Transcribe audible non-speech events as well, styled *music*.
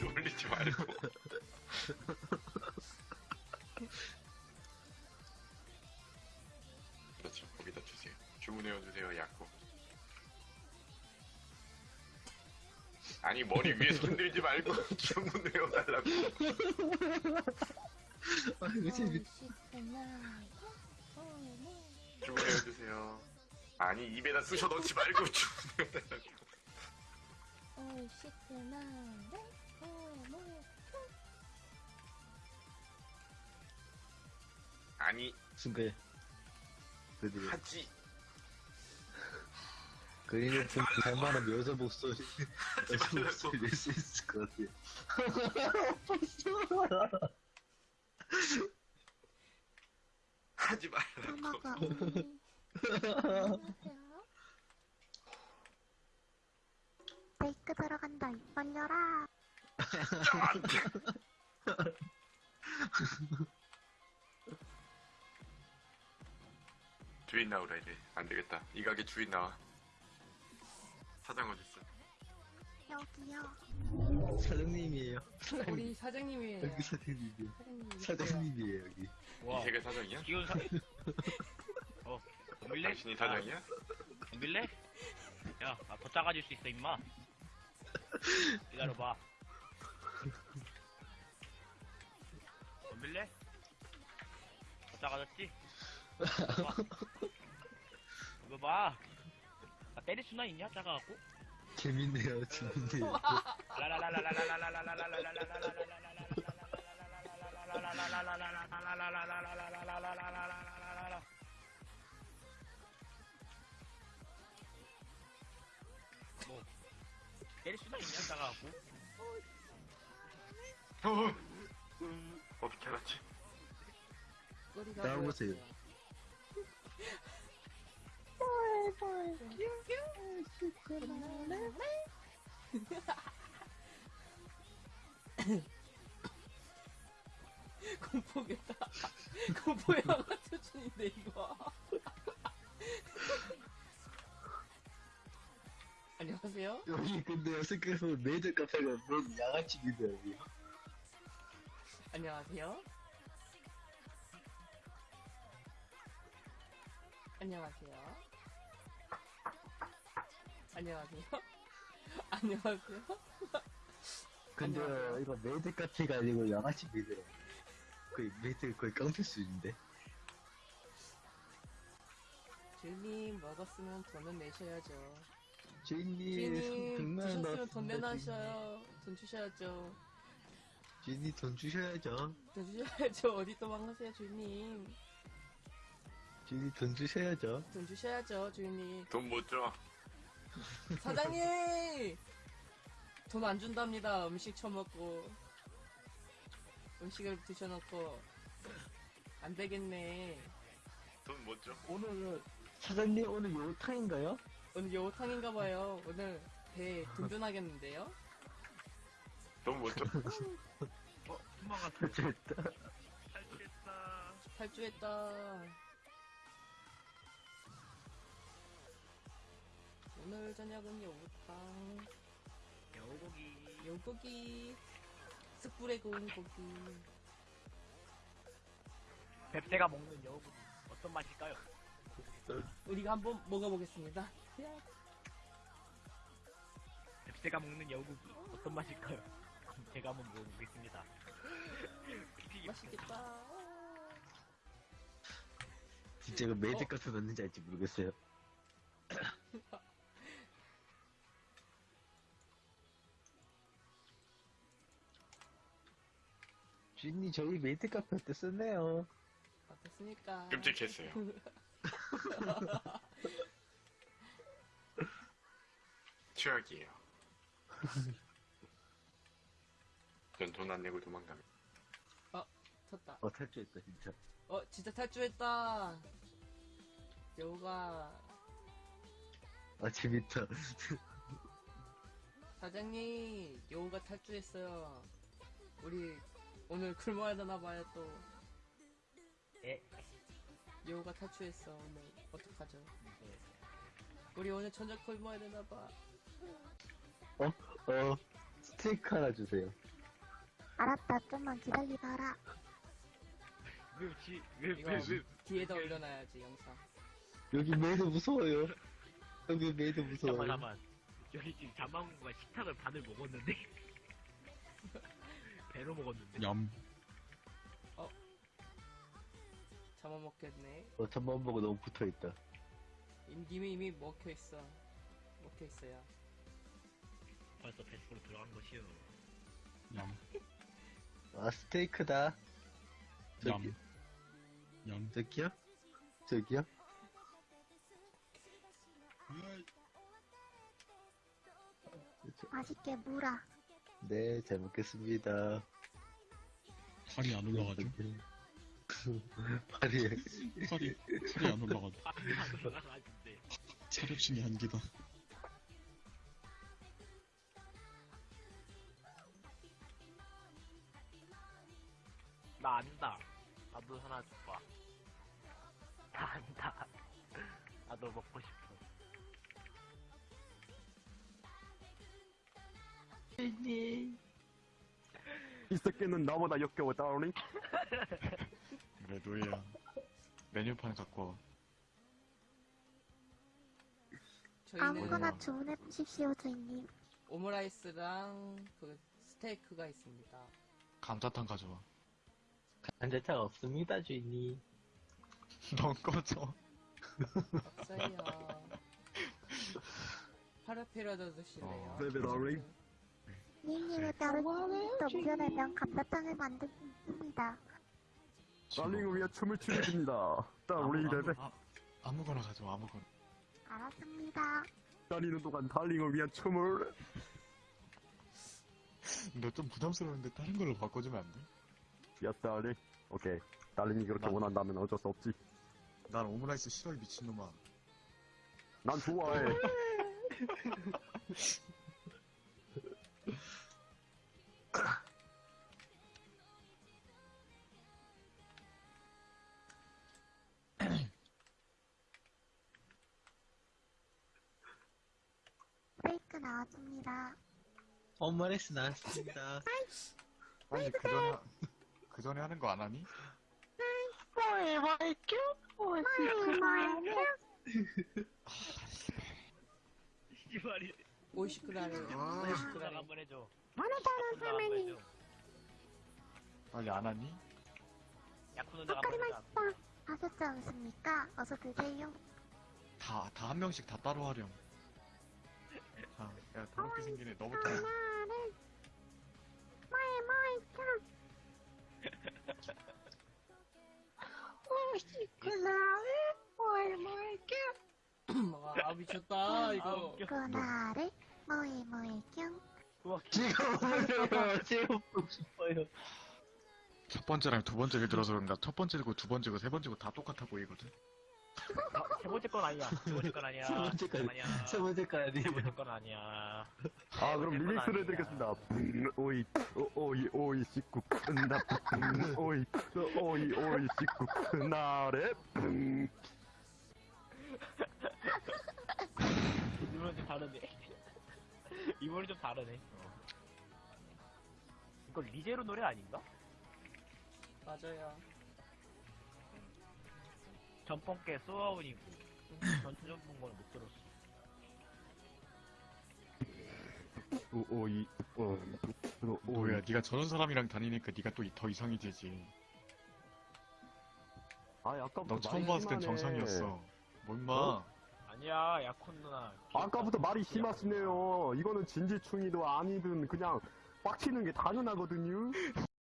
놀리지 말고. *laughs* 그렇죠. 거기다 주세요. 주문해어 주세요. 약국. 아니 머리 위에 손들지 말고 *laughs* 주문해어 달라고. *laughs* 아이고 재밌 주문해어 주세요. 아니 입에다 쑤셔 넣지 말고 *laughs* 주문해어 달라고. 아니 순간 드디어 하지 그린을 좀 잘만한 여자 목소리 여자 말라고. 목소리 낼수 있을 것 같아요 *laughs* *laughs* 하지 말라고. 메이크 *laughs* 들어간다 입 벌려라 주인 나오라 이제 안 되겠다. 이 가게 주인 나와. 사장 어딨어? 여기요 사장님이에요 우리 사장님이에요. 여기 사장님이에요 사장님. 사장님이에요 여기 이 세계 사장이야? 기운 사. 어, 덤빌래? 당신이 사장이야? 아, 덤빌래? 야, 나더 작아질 수 있어, 임마. 기다려봐. 덤빌래? 더 작아졌지? 봐. 이거 봐. 나 때릴 수나 있냐, 작아갖고? 재밌네요 재밌네요 뭐 때릴 수나 있냐, 작아갖고? 어, 어, 비켜놨지. 꼬리가 나와보세요. *laughs* 공포겠다. *laughs* 공포 영화 수준인데 이거. *laughs* 안녕하세요. 여기 근데 생각해보면 메이드 카페가 뭔 양아치인데 여기 안녕하세요. 안녕하세요. 안녕하세요. *laughs* 안녕하세요. 근데 안녕하세요. 이거 메이드 카페가 아니고 양아치 maid라 거의 메이드 거의 깡패 수준인데 주인님 먹었으면 돈은 내셔야죠. 주인님 주인님 100만 원 드셨으면 돈 내놔셔요. 돈 주셔야죠. 주인님 돈 주셔야죠 돈 주셔야죠. *laughs* 어디 도망가세요, 주인님. 주인님 돈 주셔야죠 돈 주셔야죠, 주인님. 돈 못 줘. 사장님! 돈 안 준답니다. 음식 처먹고. 음식을 드셔놓고. 안 되겠네. 돈못 줘. 오늘 사장님 오늘 요탕인가요? 오늘 요탕인가 봐요. 오늘 배 든든하겠는데요? 돈못 줘. 어, 도망갔다. 됐다 탈출했다. 탈주했다. 오늘 저녁은 요탕. 여고기. 요고기. 숯불에 구운 고기. 뱁새가 먹는 여고기. 어떤 맛일까요? 우리가 한번 먹어보겠습니다. 뱁새가 먹는 여고기. 어떤 맛일까요? *laughs* 제가 한번 먹어보겠습니다. *laughs* 맛있겠다. 진짜 이거 메이드 어? 카페 맞는지 알지 모르겠어요 주인님 저희 메이드 카페 어땠었나요? 어떻습니까? 끔찍했어요. *laughs* 최악이에요. 전 돈 안 내고 도망가면. 쳤다. 어 탈주했다 진짜 어, 진짜 탈주했다. 여우가 아 재밌다 사장님, 여우가 탈주했어요. 우리 오늘 굶어야 되나 봐요 또. 예. 여우가 탈출했어 오늘 어떡하죠? 네. 우리 오늘 저녁 굶어야 되나봐. 어, 스테이크 하나 주세요. 알았다, 좀만 기다리봐라. 왜, 지, 왜, 이거 왜, 왜, 뒤에다 올려놔야지 영상. 여기 메이드 무서워요. 여기 메이드 무서워요. 잠깐만, 잠깐만. 여기 지금 자망구가 식탁을 반을 먹었는데? 배로 먹었는데? 얌. 잡아먹겠네. 어, 전만 보고 너무 붙어 있다. 임김이 이미 먹혀있어. 먹혀있어요. 벌써 뱃속으로 들어간 것이요. 얌. 아, 스테이크다. 얌. 저기, 얌. 저기요? 저기요? 맛있게 물어. 네, 잘 먹겠습니다. 팔이 안 올라가죠? *laughs* 팔이, 팔이, 팔이 안 올라가죠. 안 올라가는데. 체력층이 한계다. 나 안다. 나도 하나 줘봐. 나 안다. 나도 먹고 싶어. 이 새끼는 나보다 역겨워 다운이 그래 노예야. 메뉴판 갖고 와. 저희는 아무거나 주문해 보십시오, 주인님. 오므라이스랑 그 스테이크가 있습니다. 감자탕 가져와. 간장차 없습니다, 주인님. *laughs* 넌 꺼져. 없어요. *laughs* 파르페라도 드시래요. 어, 네네, 나 리. 니님을 따로 또 무려내면 감자탕을 있습니다. 달링을 위해 춤을 추게 됩니다 다운이 레벨 아, 아무거나 가져와 아무거나. 알았습니다. 기다리는 동안 달링을 위한 춤을 너 좀 부담스러운데 다른 걸로 바꿔주면 안 돼? Yes darling okay darling이 그렇게 나- 원한다면 어쩔 수 없지 난 오므라이스 싫어 이 미친놈아. 난 좋아해 *laughs* 나왔습니다. 오므라이스 나왔습니다. 아니 그 전에 그 전에 하는 거 안 하니? 씨발이. 오이시크라를 아. 분장 오이시크라를 한번 해줘. 어느 분장 한번 해줘. 빨리 안 하니? 야쿠 누나 색깔이 한번 해줘. 맛있다. 하셨지 않습니까? 어서 드세요. 다 다 한 명씩 다 따로 하렴. 자, 야 더럽게 애 너부터. 해. 하나를 마이 마이 짱. 오시구나를 *laughs* 뭘 뭘까? 아 미쳤다 이거. 뭐이 뭐이 짱. 우와, 찍어보려요. 찍어보고 *laughs* 싶어요. 첫 번째랑 두 번째를 들어서 그런가 첫 번째고 두 번째고 세 번째고 다 똑같아 보이거든. 아, *laughs* 세 번째 건 아니야. 세 번째 건 아니야. 세 번째 건 아니야. 세 번째까지. 세 번째 건 아니야. 아 그럼 리믹스를 아니야. 해드리겠습니다 음, 오이 오, 오이 오이 식구 음, 오이 오이 오이 식구 끝나래 음. 이번엔 좀 다르네. 이번엔 좀 다르네. 이거 리제로 노래 아닌가? 맞아요. 전번 게 소아운이고 전투 전 본 거는 못 들었어. 오, 오이 어, 오, 뭐야, 네가 저런 사람이랑 다니니까 네가 또 더 이상해지지. 아 아까부터 너 처음 봤을 땐. 정상이었어. 뭐 임마. 어? 아니야, 야콘 누나. 아까부터 말이 심하시네요. 이거는 진지충이도 아니든 그냥 빡치는 게 당연하거든요. *laughs*